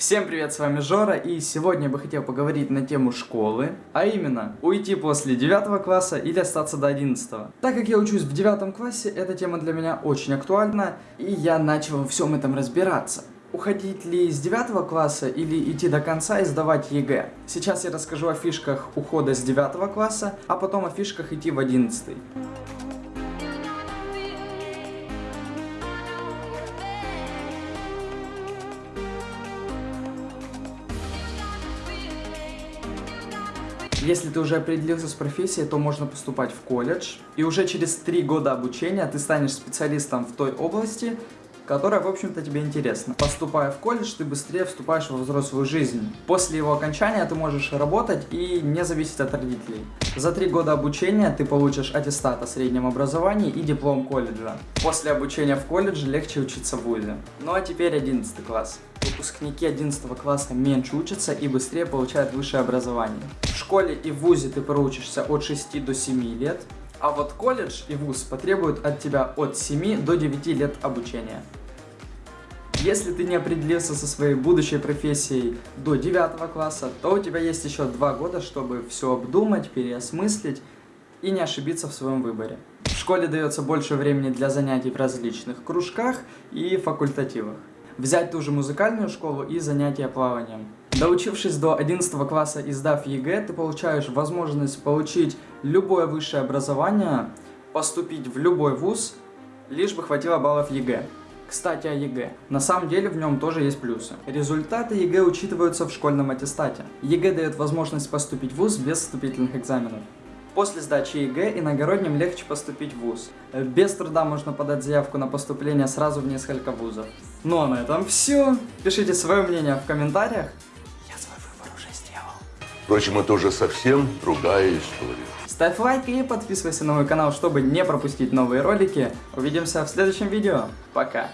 Всем привет, с вами Жора, и сегодня я бы хотел поговорить на тему школы, а именно, уйти после 9 класса или остаться до 11. Так как я учусь в 9 классе, эта тема для меня очень актуальна, и я начал во всем этом разбираться. Уходить ли с 9 класса или идти до конца и сдавать ЕГЭ? Сейчас я расскажу о фишках ухода с 9 класса, а потом о фишках идти в 11. Если ты уже определился с профессией, то можно поступать в колледж. И уже через три года обучения ты станешь специалистом в той области, которая, в общем-то, тебе интересна. Поступая в колледж, ты быстрее вступаешь во взрослую жизнь. После его окончания ты можешь работать и не зависеть от родителей. За три года обучения ты получишь аттестат о среднем образовании и диплом колледжа. После обучения в колледже легче учиться в ВУЗе. Ну а теперь 11 класс. Выпускники 11 класса меньше учатся и быстрее получают высшее образование. В школе и в ВУЗе ты проучишься от 6 до 7 лет, а вот колледж и ВУЗ потребуют от тебя от 7 до 9 лет обучения. Если ты не определился со своей будущей профессией до 9 класса, то у тебя есть еще 2 года, чтобы все обдумать, переосмыслить и не ошибиться в своем выборе. В школе дается больше времени для занятий в различных кружках и факультативах. Взять ту же музыкальную школу и занятия плаванием. Доучившись до 11 класса и сдав ЕГЭ, ты получаешь возможность получить любое высшее образование, поступить в любой вуз, лишь бы хватило баллов ЕГЭ. Кстати, о ЕГЭ. На самом деле в нем тоже есть плюсы. Результаты ЕГЭ учитываются в школьном аттестате. ЕГЭ дает возможность поступить в ВУЗ без вступительных экзаменов. После сдачи ЕГЭ иногородним легче поступить в ВУЗ. Без труда можно подать заявку на поступление сразу в несколько вузов. Ну а на этом все. Пишите свое мнение в комментариях. Я свой выбор уже сделал. Впрочем, это уже совсем другая история. Ставь лайк и подписывайся на мой канал, чтобы не пропустить новые ролики. Увидимся в следующем видео. Пока.